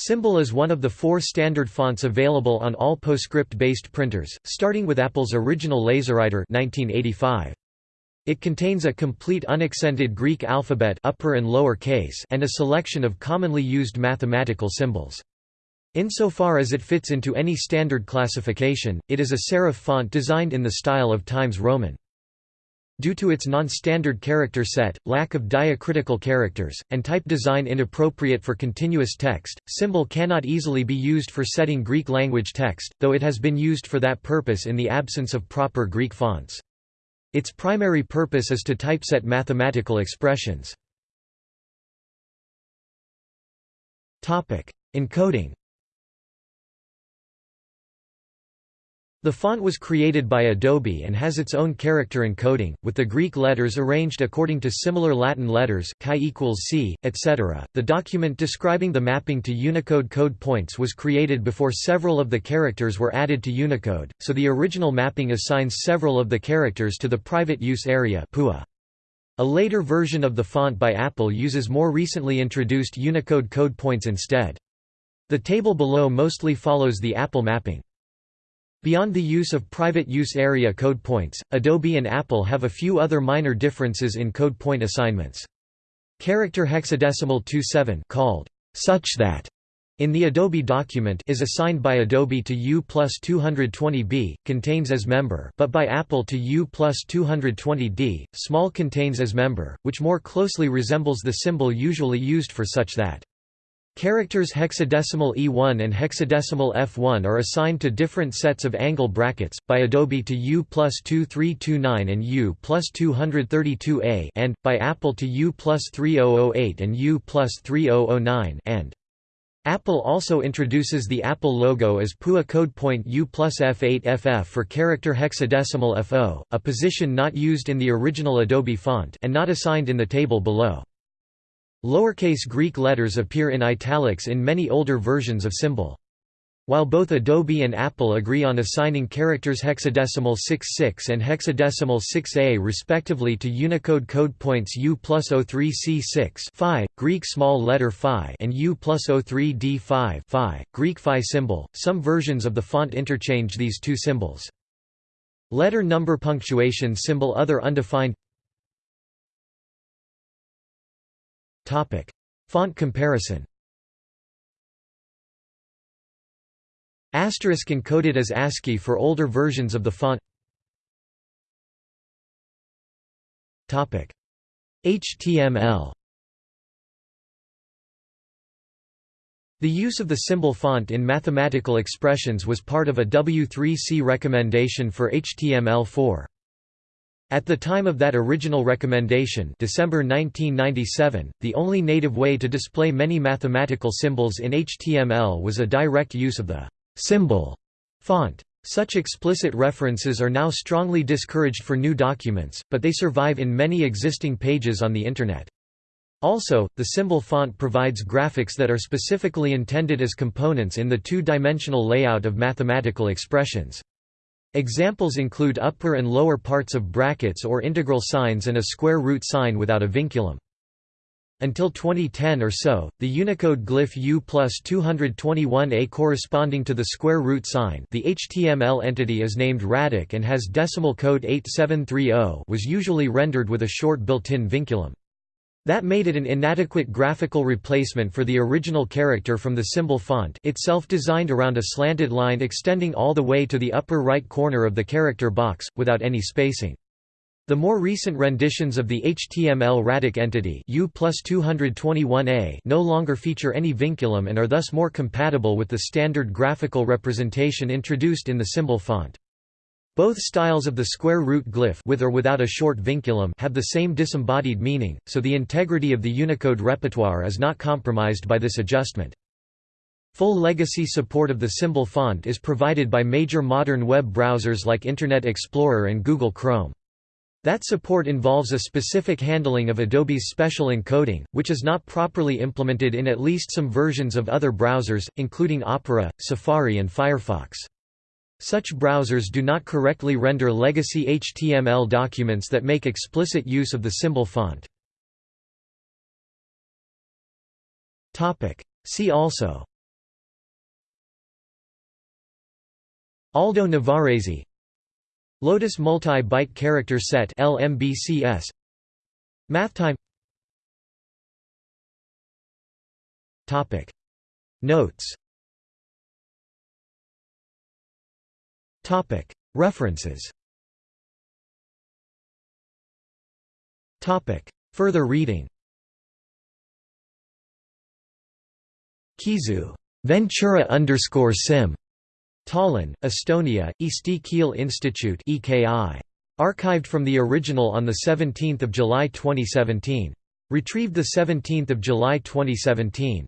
Symbol is one of the four standard fonts available on all PostScript-based printers, starting with Apple's original LaserWriter 1985. It contains a complete unaccented Greek alphabet upper and lower case and a selection of commonly used mathematical symbols. Insofar as it fits into any standard classification, it is a serif font designed in the style of Times Roman. Due to its non-standard character set, lack of diacritical characters, and type design inappropriate for continuous text, symbol cannot easily be used for setting Greek language text, though it has been used for that purpose in the absence of proper Greek fonts. Its primary purpose is to typeset mathematical expressions. Encoding The font was created by Adobe and has its own character encoding, with the Greek letters arranged according to similar Latin letters chi equals c, etc. The document describing the mapping to Unicode code points was created before several of the characters were added to Unicode, so the original mapping assigns several of the characters to the private use area PUA. A later version of the font by Apple uses more recently introduced Unicode code points instead. The table below mostly follows the Apple mapping. Beyond the use of private use area code points, Adobe and Apple have a few other minor differences in code point assignments. Character hexadecimal 27 called such that in the Adobe document is assigned by Adobe to U plus 220B, contains as member but by Apple to U plus 220D, small contains as member, which more closely resembles the symbol usually used for such that. Characters hexadecimal E1 and hexadecimal F1 are assigned to different sets of angle brackets, by Adobe to U plus 2329 and U plus 232A and, by Apple to U plus 3008 and U plus 3009 and. Apple also introduces the Apple logo as PUA code point U plus F8FF for character hexadecimal FO, a position not used in the original Adobe font and not assigned in the table below. Lowercase Greek letters appear in italics in many older versions of symbol. While both Adobe and Apple agree on assigning characters hexadecimal 66 and hexadecimal 6a respectively to Unicode code points U plus 03C6 phi, Greek small letter phi and U plus 03D5 phi, Greek phi symbol, some versions of the font interchange these two symbols. Letter number punctuation symbol Other undefined Font comparison. Asterisk encoded as ASCII for older versions of the font. Topic: HTML The use of the symbol font in mathematical expressions was part of a W3C recommendation for HTML4. At the time of that original recommendation December 1997, the only native way to display many mathematical symbols in HTML was a direct use of the symbol font. Such explicit references are now strongly discouraged for new documents, but they survive in many existing pages on the Internet. Also, the symbol font provides graphics that are specifically intended as components in the two-dimensional layout of mathematical expressions. Examples include upper and lower parts of brackets or integral signs and a square root sign without a vinculum. Until 2010 or so, the Unicode glyph U plus 221A corresponding to the square root sign the HTML entity is named radic and has decimal code 8730 was usually rendered with a short built-in vinculum. That made it an inadequate graphical replacement for the original character from the symbol font itself designed around a slanted line extending all the way to the upper right corner of the character box, without any spacing. The more recent renditions of the HTML radic entity U 221A no longer feature any vinculum and are thus more compatible with the standard graphical representation introduced in the symbol font. Both styles of the square root glyph with or without a short vinculum have the same disembodied meaning, so the integrity of the Unicode repertoire is not compromised by this adjustment. Full legacy support of the symbol font is provided by major modern web browsers like Internet Explorer and Google Chrome. That support involves a specific handling of Adobe's special encoding, which is not properly implemented in at least some versions of other browsers, including Opera, Safari and Firefox. Such browsers do not correctly render legacy HTML documents that make explicit use of the symbol font. See also. Aldo Navarrese. Lotus Multi-Byte Character Set LMBCS MathTime. Topic. Notes. References Further reading Kizu Ventura underscore sim Tallinn, Estonia, Eesti Keel Institute EKI. Archived from the original on 17 July 2017. Retrieved 17 July 2017.